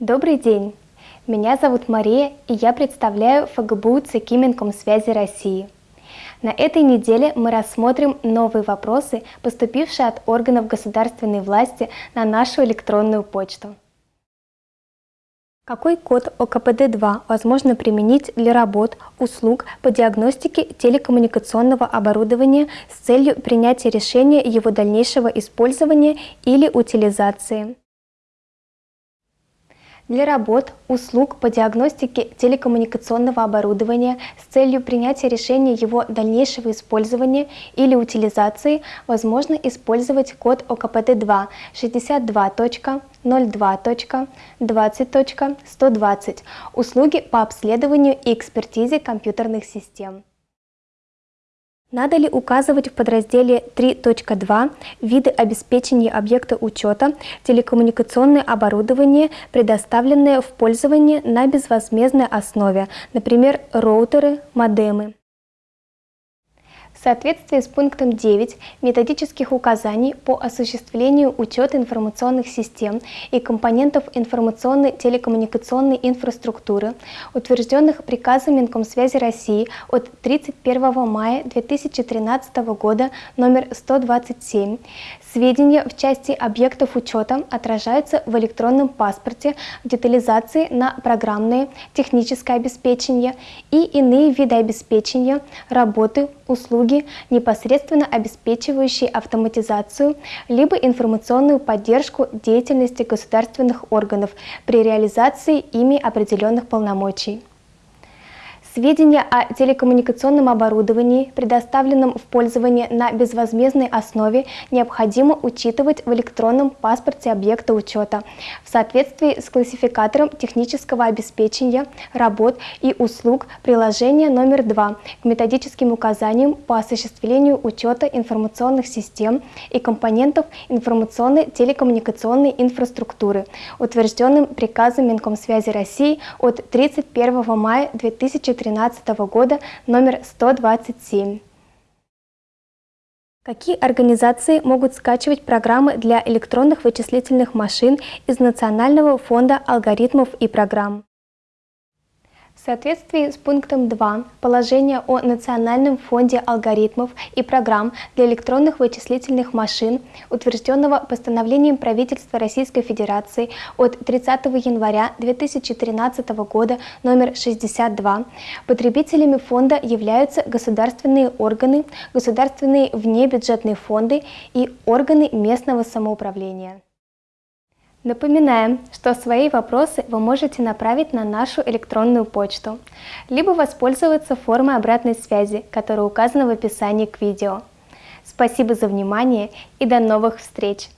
Добрый день! Меня зовут Мария, и я представляю ФГБУ ЦКИ Минкомсвязи России. На этой неделе мы рассмотрим новые вопросы, поступившие от органов государственной власти на нашу электронную почту. Какой код ОКПД-2 возможно применить для работ, услуг по диагностике телекоммуникационного оборудования с целью принятия решения его дальнейшего использования или утилизации? Для работ, услуг по диагностике телекоммуникационного оборудования с целью принятия решения его дальнейшего использования или утилизации возможно использовать код ОКПТ-2 62.02.20.120 услуги по обследованию и экспертизе компьютерных систем. Надо ли указывать в подразделе 3.2 виды обеспечения объекта учета телекоммуникационное оборудование, предоставленное в пользование на безвозмездной основе, например, роутеры, модемы? В соответствии с пунктом 9 методических указаний по осуществлению учета информационных систем и компонентов информационной телекоммуникационной инфраструктуры, утвержденных приказом Минкомсвязи России от 31 мая 2013 года номер 127, Сведения в части объектов учета отражаются в электронном паспорте в детализации на программное, техническое обеспечение и иные виды обеспечения, работы, услуги, непосредственно обеспечивающие автоматизацию либо информационную поддержку деятельности государственных органов при реализации ими определенных полномочий. Сведения о телекоммуникационном оборудовании, предоставленном в пользование на безвозмездной основе, необходимо учитывать в электронном паспорте объекта учета в соответствии с классификатором технического обеспечения, работ и услуг приложения номер 2 к методическим указаниям по осуществлению учета информационных систем и компонентов информационной телекоммуникационной инфраструктуры, утвержденным приказом Минкомсвязи России от 31 мая 2013 2013 года номер 127. Какие организации могут скачивать программы для электронных вычислительных машин из Национального фонда алгоритмов и программ? В соответствии с пунктом 2 положения о Национальном фонде алгоритмов и программ для электронных вычислительных машин, утвержденного постановлением правительства Российской Федерации от 30 января 2013 года номер 62, потребителями фонда являются государственные органы, государственные внебюджетные фонды и органы местного самоуправления. Напоминаем, что свои вопросы вы можете направить на нашу электронную почту, либо воспользоваться формой обратной связи, которая указана в описании к видео. Спасибо за внимание и до новых встреч!